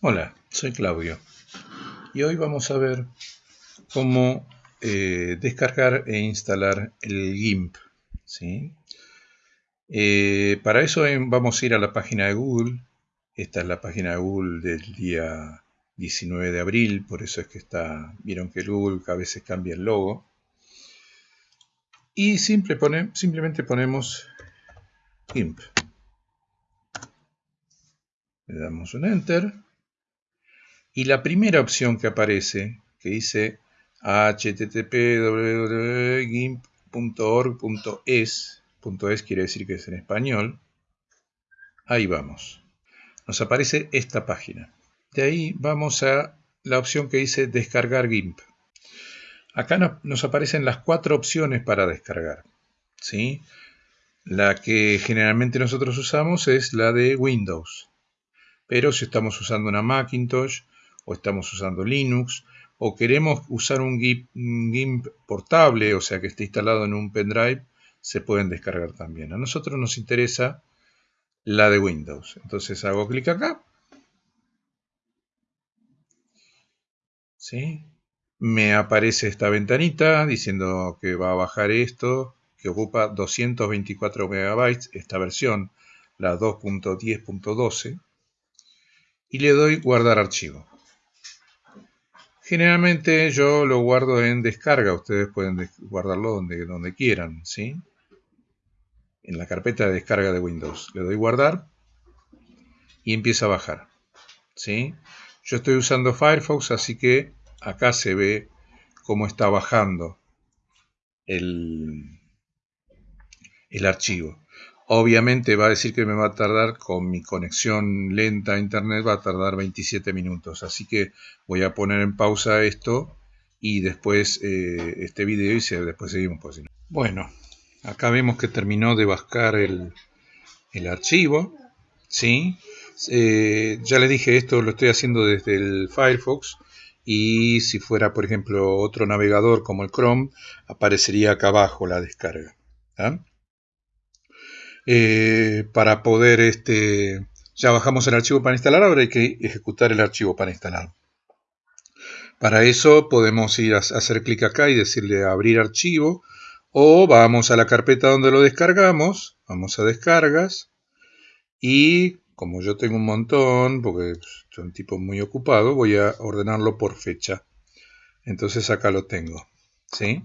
Hola, soy Claudio y hoy vamos a ver cómo eh, descargar e instalar el GIMP. ¿sí? Eh, para eso vamos a ir a la página de Google. Esta es la página de Google del día 19 de abril, por eso es que está, vieron que Google a veces cambia el logo. Y simplemente ponemos GIMP. Le damos un Enter y la primera opción que aparece, que dice http .es quiere decir que es en español, ahí vamos. Nos aparece esta página. De ahí vamos a la opción que dice descargar GIMP. Acá nos aparecen las cuatro opciones para descargar. ¿sí? La que generalmente nosotros usamos es la de Windows. Pero si estamos usando una Macintosh o estamos usando Linux, o queremos usar un GIMP, portable, o sea que esté instalado en un pendrive, se pueden descargar también. A nosotros nos interesa la de Windows. Entonces hago clic acá. ¿Sí? Me aparece esta ventanita diciendo que va a bajar esto, que ocupa 224 megabytes, esta versión, la 2.10.12, y le doy guardar archivo. Generalmente yo lo guardo en descarga, ustedes pueden guardarlo donde, donde quieran, ¿sí? En la carpeta de descarga de Windows. Le doy guardar y empieza a bajar, ¿sí? Yo estoy usando Firefox, así que acá se ve cómo está bajando el, el archivo. Obviamente va a decir que me va a tardar, con mi conexión lenta a internet, va a tardar 27 minutos. Así que voy a poner en pausa esto y después eh, este video y después seguimos. Por Bueno, acá vemos que terminó de bajar el, archivo. ¿sí? Eh, ya les dije, esto lo estoy haciendo desde el Firefox. Y si fuera, por ejemplo, otro navegador como el Chrome, aparecería acá abajo la descarga. ¿ah? Eh, para poder, este, ya bajamos el archivo para instalar, ahora hay que ejecutar el archivo para instalar. Para eso podemos ir a hacer clic acá y decirle abrir archivo, o vamos a la carpeta donde lo descargamos, vamos a descargas, y como yo tengo un montón, porque soy un tipo muy ocupado, voy a ordenarlo por fecha. Entonces acá lo tengo. ¿sí?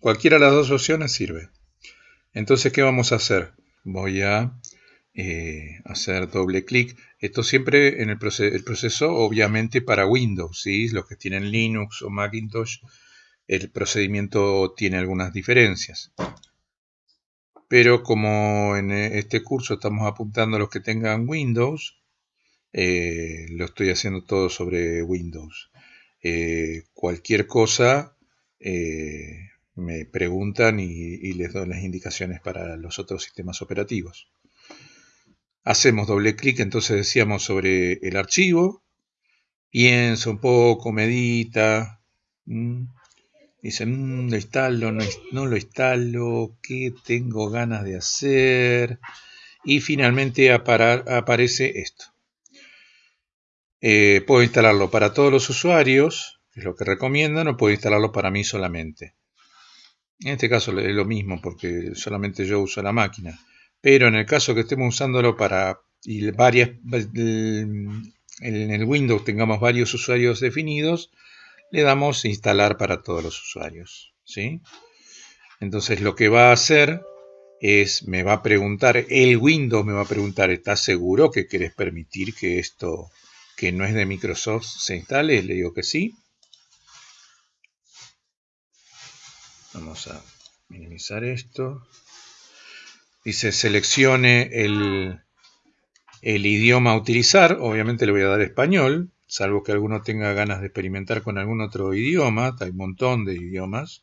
Cualquiera de las dos opciones sirve. Entonces, ¿qué vamos a hacer? Voy a eh, hacer doble clic. Esto siempre en el, proceso, obviamente para Windows, los que tienen Linux o Macintosh, el procedimiento tiene algunas diferencias. Pero como en este curso estamos apuntando a los que tengan Windows, eh, lo estoy haciendo todo sobre Windows. Eh, cualquier cosa me preguntan y, les doy las indicaciones para los otros sistemas operativos. Hacemos doble clic, entonces decíamos sobre el archivo, piensa un poco, medita, dice, mm, lo instalo, no, lo instalo, ¿qué tengo ganas de hacer? Y finalmente aparece esto. Eh, puedo instalarlo para todos los usuarios, que es lo que recomiendan, o puedo instalarlo para mí solamente. En este caso es lo mismo porque solamente yo uso la máquina. Pero en el caso que estemos usándolo para y varias, en el Windows tengamos varios usuarios definidos, le damos instalar para todos los usuarios. ¿sí? Entonces lo que va a hacer es, me va a preguntar, el Windows me va a preguntar, ¿estás seguro que querés permitir que esto que no es de Microsoft se instale? Le digo que sí. Vamos a minimizar esto. Dice seleccione el, el idioma a utilizar. Obviamente le voy a dar español, salvo que alguno tenga ganas de experimentar con algún otro idioma. Hay un montón de idiomas.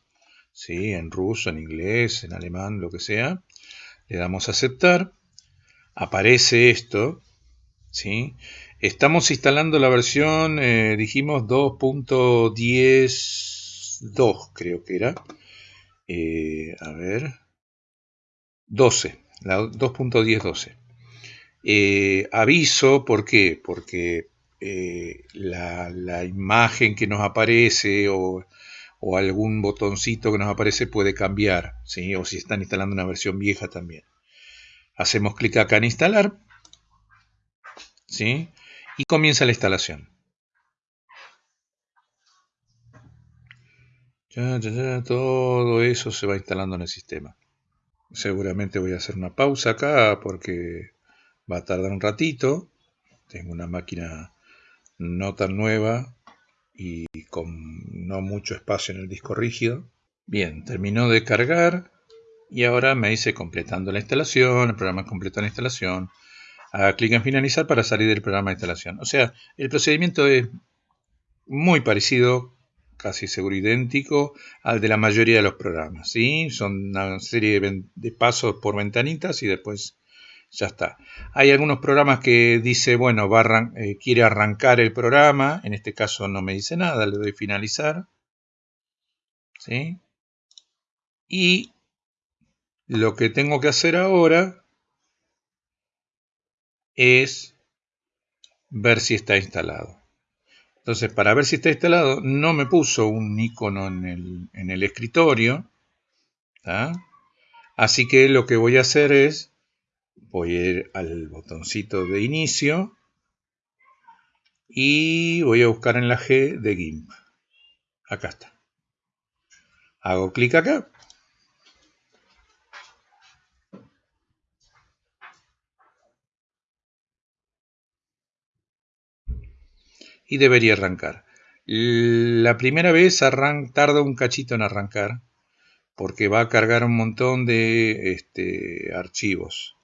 ¿sí? En ruso, en inglés, en alemán, lo que sea. Le damos a aceptar. Aparece esto. ¿sí? Estamos instalando la versión, eh, dijimos 2.10.2 creo que era. Eh, a ver, 12, la 2.10.12. Eh, aviso, ¿por qué? Porque eh, la, imagen que nos aparece o, algún botoncito que nos aparece puede cambiar, ¿sí? o si están instalando una versión vieja también. Hacemos clic acá en instalar ¿sí? y comienza la instalación. Todo eso se va instalando en el sistema. Seguramente voy a hacer una pausa acá porque va a tardar un ratito. Tengo una máquina no tan nueva y con no mucho espacio en el disco rígido. Bien, terminó de cargar y ahora me dice completando la instalación, el programa completó la instalación. Haga clic en finalizar para salir del programa de instalación. O sea, el procedimiento es muy parecido, casi seguro idéntico, al de la mayoría de los programas. ¿sí? Son una serie de pasos por ventanitas y después ya está. Hay algunos programas que dice, bueno, eh, quiere arrancar el programa, en este caso no me dice nada, le doy finalizar. ¿Sí? Y lo que tengo que hacer ahora es ver si está instalado. Entonces, para ver si está instalado, no me puso un icono en el, en el escritorio. Así que lo que voy a hacer es voy a ir al botoncito de inicio y voy a buscar en la G de GIMP. Acá está. Hago clic acá. Y debería arrancar. La primera vez tarda un cachito en arrancar porque va a cargar un montón de este, archivos.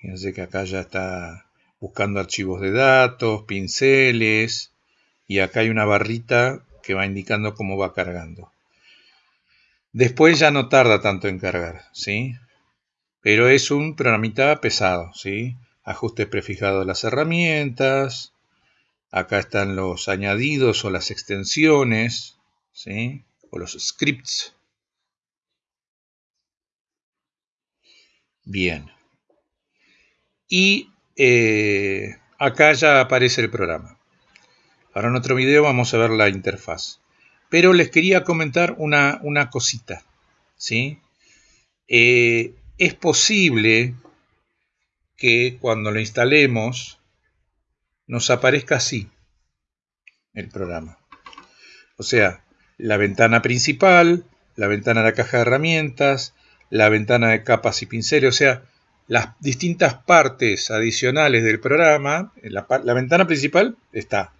Fíjense que acá ya está buscando archivos de datos, pinceles, y acá hay una barrita que va indicando cómo va cargando. Después ya no tarda tanto en cargar, ¿sí? Pero es un programita pesado, ¿sí? Ajustes prefijados de las herramientas. Acá están los añadidos o las extensiones, ¿sí? O los scripts. Bien y eh, acá ya aparece el programa. Ahora en otro video vamos a ver la interfaz. Pero les quería comentar una, cosita. ¿sí? Eh, es posible que cuando lo instalemos nos aparezca así el programa. O sea, la ventana principal, la ventana de la caja de herramientas, la ventana de capas y pinceles, o sea, las distintas partes adicionales del programa, la, la ventana principal está,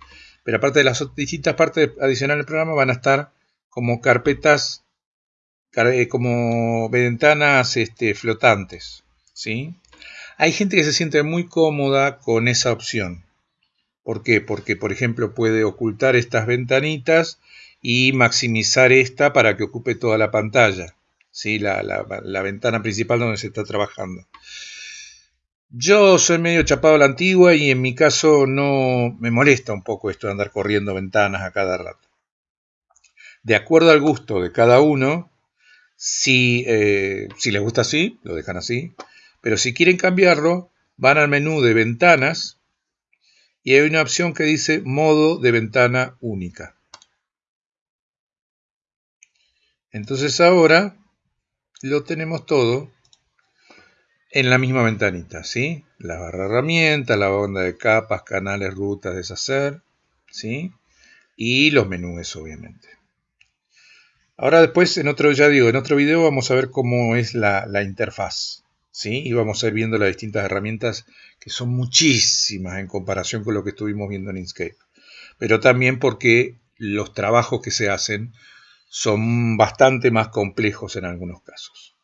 pero aparte de las distintas partes adicionales del programa van a estar como carpetas, eh, como ventanas este, flotantes. ¿sí? Hay gente que se siente muy cómoda con esa opción. ¿Por qué? Porque, por ejemplo, puede ocultar estas ventanitas y maximizar esta para que ocupe toda la pantalla. ¿sí? la, la, ventana principal donde se está trabajando. Yo soy medio chapado a la antigua y en mi caso no me molesta un poco esto de andar corriendo ventanas a cada rato. De acuerdo al gusto de cada uno, si, eh, si les gusta así, lo dejan así, pero si quieren cambiarlo, van al menú de ventanas y hay una opción que dice modo de ventana única. Entonces ahora lo tenemos todo en la misma ventanita, ¿sí? La barra herramienta, la banda de capas, canales, rutas, deshacer, ¿sí? Y los menús, obviamente. Ahora después, en otro, ya digo, en otro video vamos a ver cómo es la, la interfaz, ¿sí? Y vamos a ir viendo las distintas herramientas que son muchísimas en comparación con lo que estuvimos viendo en Inkscape. Pero también porque los trabajos que se hacen son bastante más complejos en algunos casos.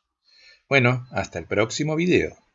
Bueno, hasta el próximo video.